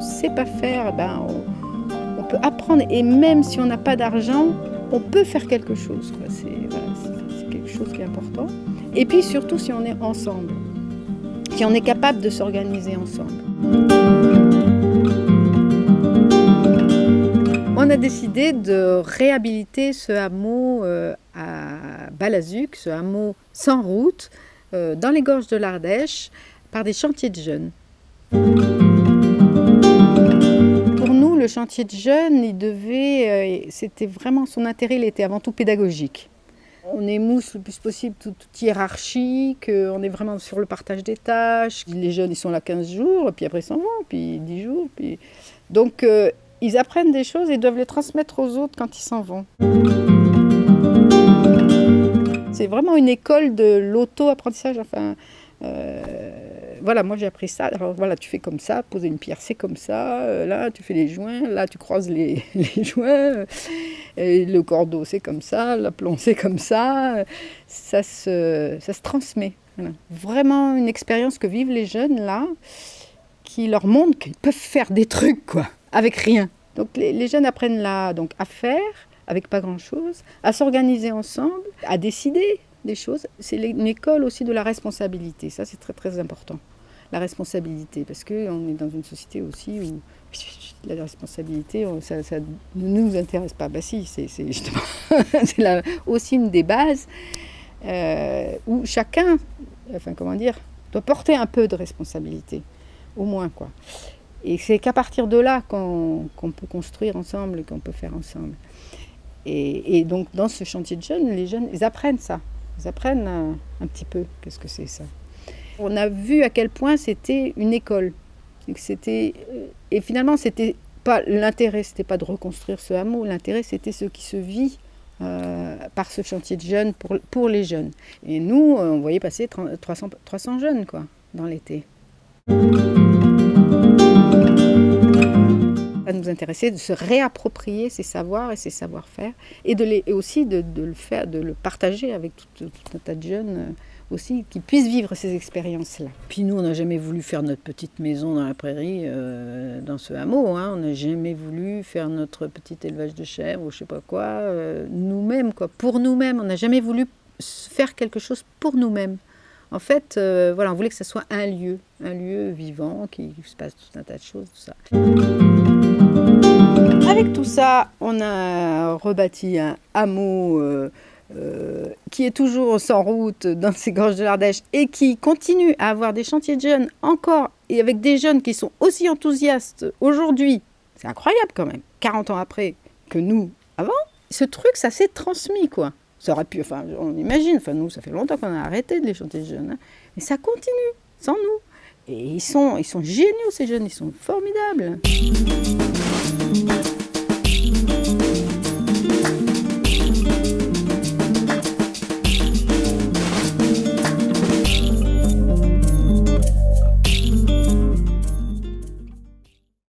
sait pas faire, ben, on, on peut apprendre. Et même si on n'a pas d'argent, on peut faire quelque chose. c'est quelque chose qui est important. Et puis surtout si on est ensemble, si on est capable de s'organiser ensemble. On a décidé de réhabiliter ce hameau euh, à Balazuc, ce hameau sans route, euh, dans les gorges de l'Ardèche, par des chantiers de jeunes. Le chantier de jeunes, il devait, euh, c'était vraiment son intérêt, il était avant tout pédagogique. On émousse le plus possible toute, toute hiérarchique, euh, on est vraiment sur le partage des tâches. Les jeunes, ils sont là 15 jours, puis après ils s'en vont, puis 10 jours. Donc, euh, ils apprennent des choses et doivent les transmettre aux autres quand ils s'en vont. C'est vraiment une école de l'auto-apprentissage. Voilà, moi j'ai appris ça. Alors voilà, tu fais comme ça, poser une pierre, c'est comme ça. Euh, là, tu fais les joints. Là, tu croises les, joints. euh, le cordeau, c'est comme ça. L'aplomb, c'est comme ça. Ça se, ça se transmet. Vraiment une expérience que vivent les jeunes là, qui leur montre qu'ils peuvent faire des trucs, quoi, avec rien. Donc les, les jeunes apprennent là donc, à faire, avec pas grand-chose, à s'organiser ensemble, à décider des choses. C'est une école aussi de la responsabilité. Ça, c'est très très important. La responsabilité, parce qu'on est dans une société aussi où la responsabilité, on- ça, ne nous intéresse pas. Bah si, c'est justement la- aussi une des bases euh, où chacun, enfin comment dire, doit porter un peu de responsabilité, au moins quoi. Et c'est qu'à partir de là qu'on peut construire ensemble qu'on peut faire ensemble. Et, donc dans ce chantier de jeunes, les jeunes, ils apprennent ça. Ils apprennent un petit peu qu'est-ce que c'est ça. On a vu à quel point c'était une école. C'était euh, et finalement c'était pas l'intérêt, c'était pas de reconstruire ce hameau. L'intérêt c'était ce qui se vit euh, par ce chantier de jeunes pour, les jeunes. Et nous, euh, on voyait passer 30 300, 300 jeunes quoi dans l'été. Intéressait de se réapproprier ces savoirs et ces savoir-faire et, et aussi de, de le faire, de le partager avec tout, un tas de jeunes euh, aussi qui puissent vivre ces expériences-là. Puis nous, on n'a jamais voulu faire notre petite maison dans la prairie, euh, dans ce hameau. hein. On n'a jamais voulu faire notre petit élevage de chèvres ou je sais pas quoi, euh, nous-mêmes, quoi. Pour nous-mêmes, on n'a jamais voulu faire quelque chose pour nous-mêmes. En fait, voilà, on voulait que ce soit un lieu, un lieu vivant, qui se passe tout un tas de choses, tout ça. Avec tout ça, on a rebâti un hameau euh, euh, qui est toujours sans route dans ces gorges de l'Ardèche et qui continue à avoir des chantiers de jeunes encore et avec des jeunes qui sont aussi enthousiastes aujourd'hui. C'est incroyable quand même, 40 ans après que nous avant. Ce truc, ça s'est transmis quoi. Ça aurait pu, enfin, on imagine, enfin nous, ça fait longtemps qu'on a arrêté de les chanter de jeunes, hein. mais ça continue sans nous. Et ils sont, ils sont géniaux ces jeunes, ils sont formidables.